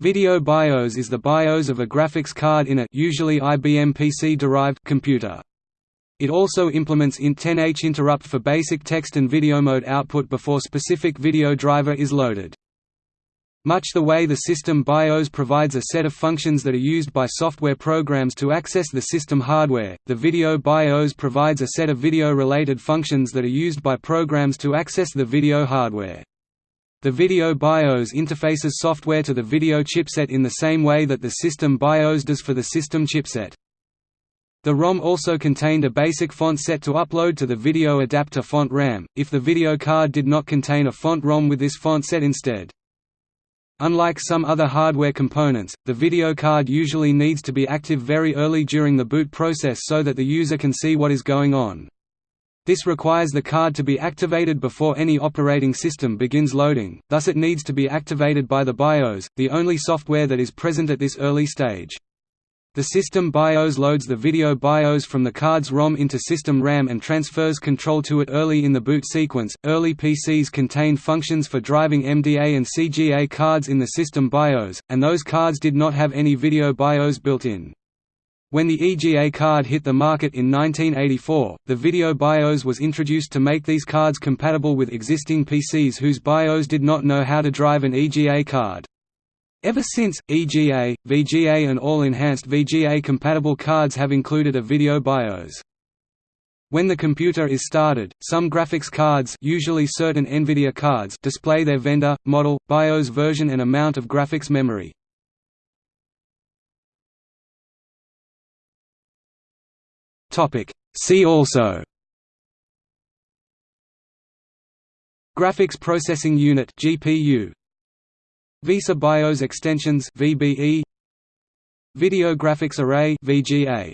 Video BIOS is the BIOS of a graphics card in a usually IBM PC-derived computer. It also implements int10H interrupt for basic text and video mode output before specific video driver is loaded. Much the way the system BIOS provides a set of functions that are used by software programs to access the system hardware, the video BIOS provides a set of video-related functions that are used by programs to access the video hardware. The video BIOS interfaces software to the video chipset in the same way that the system BIOS does for the system chipset. The ROM also contained a basic font set to upload to the video adapter font RAM, if the video card did not contain a font ROM with this font set instead. Unlike some other hardware components, the video card usually needs to be active very early during the boot process so that the user can see what is going on. This requires the card to be activated before any operating system begins loading, thus it needs to be activated by the BIOS, the only software that is present at this early stage. The system BIOS loads the video BIOS from the card's ROM into system RAM and transfers control to it early in the boot sequence. Early PCs contained functions for driving MDA and CGA cards in the system BIOS, and those cards did not have any video BIOS built in. When the EGA card hit the market in 1984, the video BIOS was introduced to make these cards compatible with existing PCs whose BIOS did not know how to drive an EGA card. Ever since, EGA, VGA and all enhanced VGA-compatible cards have included a video BIOS. When the computer is started, some graphics cards usually certain NVIDIA cards display their vendor, model, BIOS version and amount of graphics memory. Topic. See also. Graphics Processing Unit GPU VESA BIOS Extensions VBE Video Graphics Array VGA